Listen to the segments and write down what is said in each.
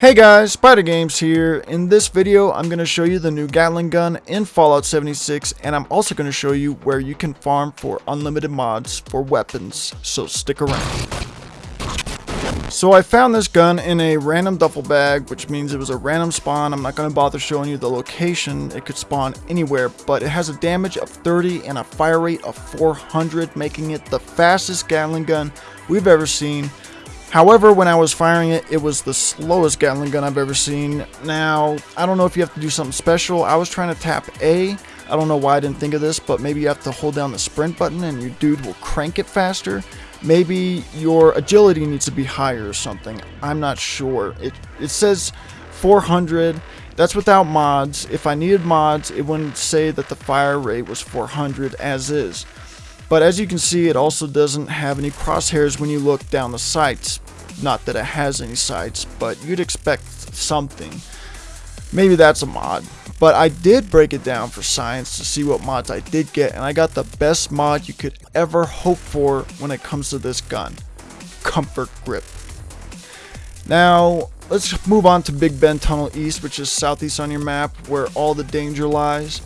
Hey guys, Spider Games here. In this video, I'm going to show you the new Gatling gun in Fallout 76, and I'm also going to show you where you can farm for unlimited mods for weapons, so stick around. So I found this gun in a random duffel bag, which means it was a random spawn. I'm not going to bother showing you the location. It could spawn anywhere, but it has a damage of 30 and a fire rate of 400, making it the fastest Gatling gun we've ever seen. However, when I was firing it, it was the slowest Gatling gun I've ever seen. Now, I don't know if you have to do something special. I was trying to tap A. I don't know why I didn't think of this, but maybe you have to hold down the sprint button and your dude will crank it faster. Maybe your agility needs to be higher or something. I'm not sure. It, it says 400. That's without mods. If I needed mods, it wouldn't say that the fire rate was 400 as is. But as you can see, it also doesn't have any crosshairs when you look down the sights. Not that it has any sights, but you'd expect something. Maybe that's a mod. But I did break it down for science to see what mods I did get, and I got the best mod you could ever hope for when it comes to this gun. Comfort Grip. Now, let's move on to Big Bend Tunnel East, which is southeast on your map, where all the danger lies.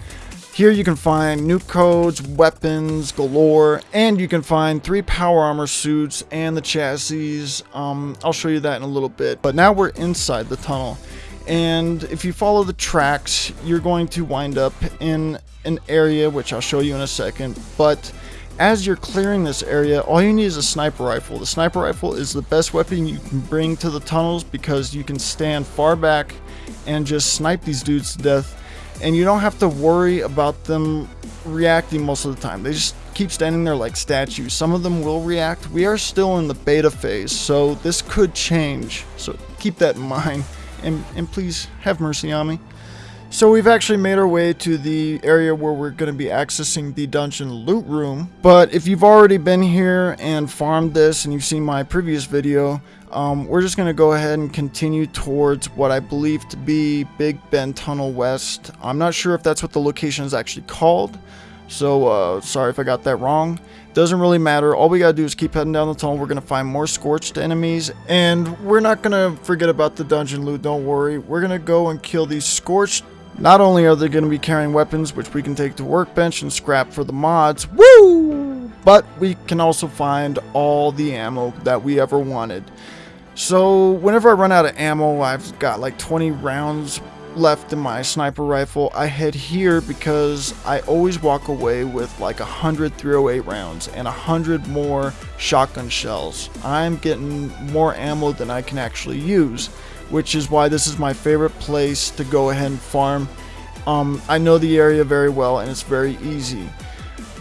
Here you can find nuke codes, weapons galore, and you can find three power armor suits and the chassis. Um, I'll show you that in a little bit. But now we're inside the tunnel. And if you follow the tracks, you're going to wind up in an area, which I'll show you in a second. But as you're clearing this area, all you need is a sniper rifle. The sniper rifle is the best weapon you can bring to the tunnels because you can stand far back and just snipe these dudes to death and you don't have to worry about them reacting most of the time. They just keep standing there like statues. Some of them will react. We are still in the beta phase, so this could change. So keep that in mind, and, and please have mercy on me. So we've actually made our way to the area where we're going to be accessing the dungeon loot room. But if you've already been here and farmed this and you've seen my previous video, um, we're just going to go ahead and continue towards what I believe to be Big Bend Tunnel West. I'm not sure if that's what the location is actually called. So uh, sorry if I got that wrong. Doesn't really matter. All we gotta do is keep heading down the tunnel. We're gonna find more scorched enemies. And we're not gonna forget about the dungeon loot, don't worry. We're gonna go and kill these scorched not only are they going to be carrying weapons, which we can take to workbench and scrap for the mods, woo! But we can also find all the ammo that we ever wanted. So whenever I run out of ammo, I've got like 20 rounds left in my sniper rifle. I head here because I always walk away with like 100 308 rounds and 100 more shotgun shells. I'm getting more ammo than I can actually use which is why this is my favorite place to go ahead and farm. Um, I know the area very well and it's very easy.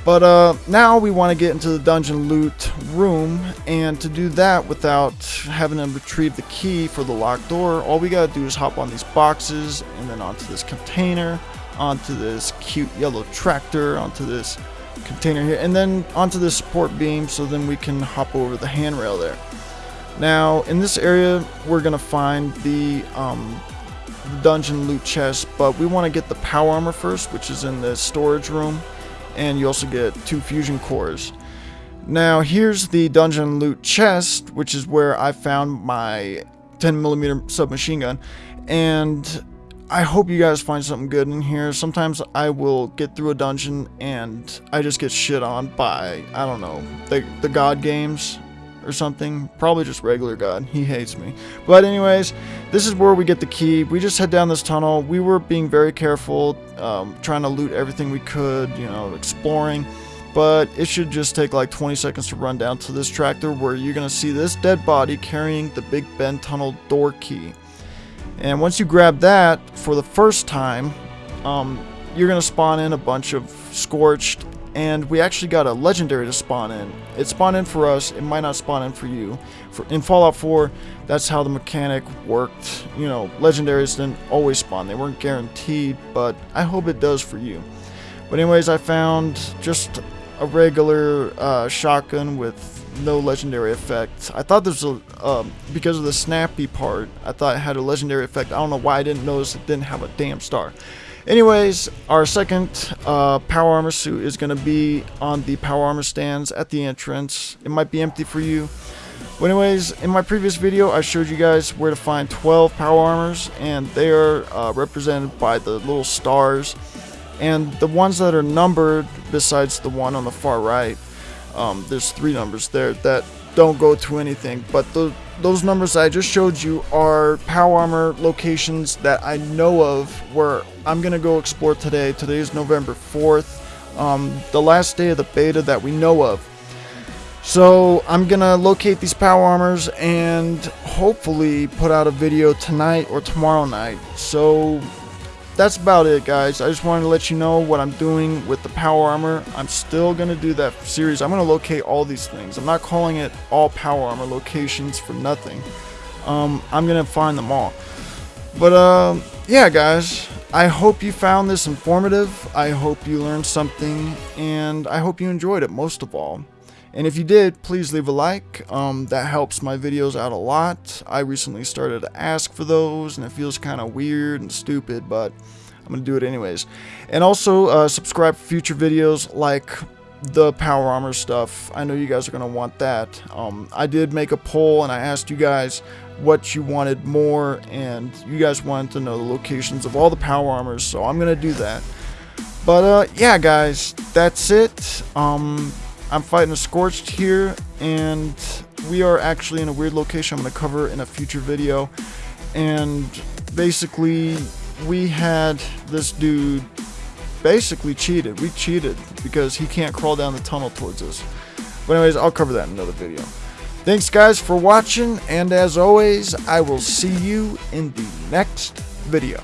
But uh, now we want to get into the dungeon loot room, and to do that without having to retrieve the key for the locked door, all we gotta do is hop on these boxes, and then onto this container, onto this cute yellow tractor, onto this container here, and then onto this support beam, so then we can hop over the handrail there. Now, in this area, we're going to find the um, dungeon loot chest, but we want to get the power armor first, which is in the storage room, and you also get two fusion cores. Now, here's the dungeon loot chest, which is where I found my 10mm submachine gun, and I hope you guys find something good in here. Sometimes I will get through a dungeon and I just get shit on by, I don't know, the, the god games or something. Probably just regular God. He hates me. But anyways, this is where we get the key. We just head down this tunnel. We were being very careful, um, trying to loot everything we could, you know, exploring. But it should just take like 20 seconds to run down to this tractor where you're going to see this dead body carrying the Big Bend Tunnel door key. And once you grab that for the first time, um, you're going to spawn in a bunch of scorched and we actually got a legendary to spawn in. It spawned in for us, it might not spawn in for you. For, in Fallout 4, that's how the mechanic worked. You know, legendaries didn't always spawn, they weren't guaranteed, but I hope it does for you. But anyways, I found just a regular uh, shotgun with no legendary effect. I thought this was, um, because of the snappy part, I thought it had a legendary effect. I don't know why I didn't notice it didn't have a damn star. Anyways, our second uh, power armor suit is going to be on the power armor stands at the entrance. It might be empty for you, But anyways, in my previous video, I showed you guys where to find 12 power armors, and they are uh, represented by the little stars. And the ones that are numbered, besides the one on the far right, um, there's three numbers there that don't go to anything. But the, those numbers I just showed you are power armor locations that I know of where I'm going to go explore today. Today is November 4th, um, the last day of the beta that we know of. So I'm gonna locate these power armors and hopefully put out a video tonight or tomorrow night. So that's about it guys. I just wanted to let you know what I'm doing with the power armor. I'm still gonna do that series. I'm gonna locate all these things. I'm not calling it all power armor locations for nothing. Um, I'm gonna find them all. But um, yeah guys, I hope you found this informative. I hope you learned something and I hope you enjoyed it most of all. And if you did, please leave a like. Um, that helps my videos out a lot. I recently started to ask for those, and it feels kind of weird and stupid, but I'm going to do it anyways. And also, uh, subscribe for future videos like the power armor stuff. I know you guys are going to want that. Um, I did make a poll, and I asked you guys what you wanted more, and you guys wanted to know the locations of all the power armors, so I'm going to do that. But, uh, yeah, guys, that's it. Um, I'm fighting a Scorched here, and we are actually in a weird location I'm going to cover in a future video. And basically, we had this dude basically cheated. We cheated because he can't crawl down the tunnel towards us. But anyways, I'll cover that in another video. Thanks guys for watching, and as always, I will see you in the next video.